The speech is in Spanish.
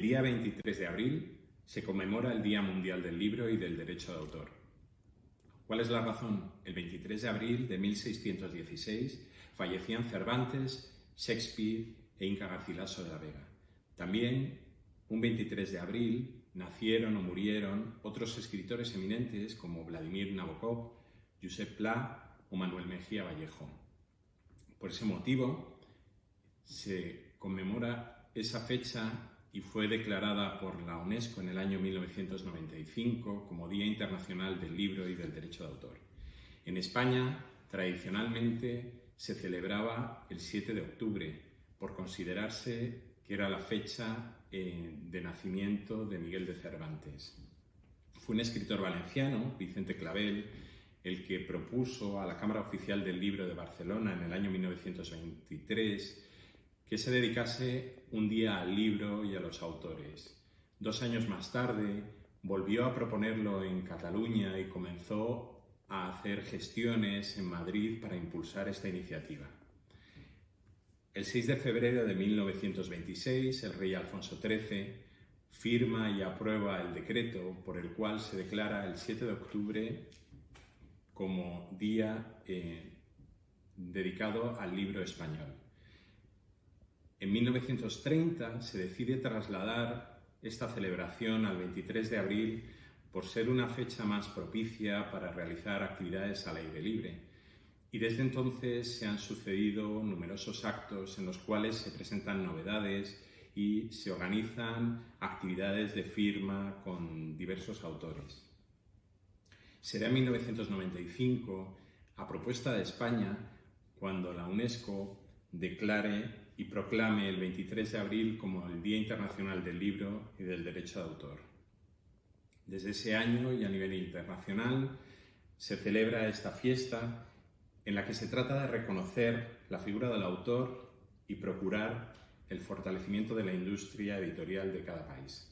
día 23 de abril se conmemora el Día Mundial del Libro y del Derecho de Autor. ¿Cuál es la razón? El 23 de abril de 1616 fallecían Cervantes, Shakespeare e Inca Garcilaso de la Vega. También, un 23 de abril, nacieron o murieron otros escritores eminentes como Vladimir Nabokov, Josep Pla o Manuel Mejía Vallejo. Por ese motivo, se conmemora esa fecha y fue declarada por la UNESCO en el año 1995 como Día Internacional del Libro y del Derecho de Autor. En España, tradicionalmente, se celebraba el 7 de octubre por considerarse que era la fecha eh, de nacimiento de Miguel de Cervantes. Fue un escritor valenciano, Vicente Clavel, el que propuso a la Cámara Oficial del Libro de Barcelona en el año 1923 que se dedicase un día al libro y a los autores. Dos años más tarde volvió a proponerlo en Cataluña y comenzó a hacer gestiones en Madrid para impulsar esta iniciativa. El 6 de febrero de 1926, el rey Alfonso XIII firma y aprueba el decreto por el cual se declara el 7 de octubre como día eh, dedicado al libro español. En 1930 se decide trasladar esta celebración al 23 de abril por ser una fecha más propicia para realizar actividades al aire libre. Y desde entonces se han sucedido numerosos actos en los cuales se presentan novedades y se organizan actividades de firma con diversos autores. Será en 1995, a propuesta de España, cuando la UNESCO declare y proclame el 23 de abril como el Día Internacional del Libro y del Derecho de Autor. Desde ese año y a nivel internacional se celebra esta fiesta en la que se trata de reconocer la figura del autor y procurar el fortalecimiento de la industria editorial de cada país.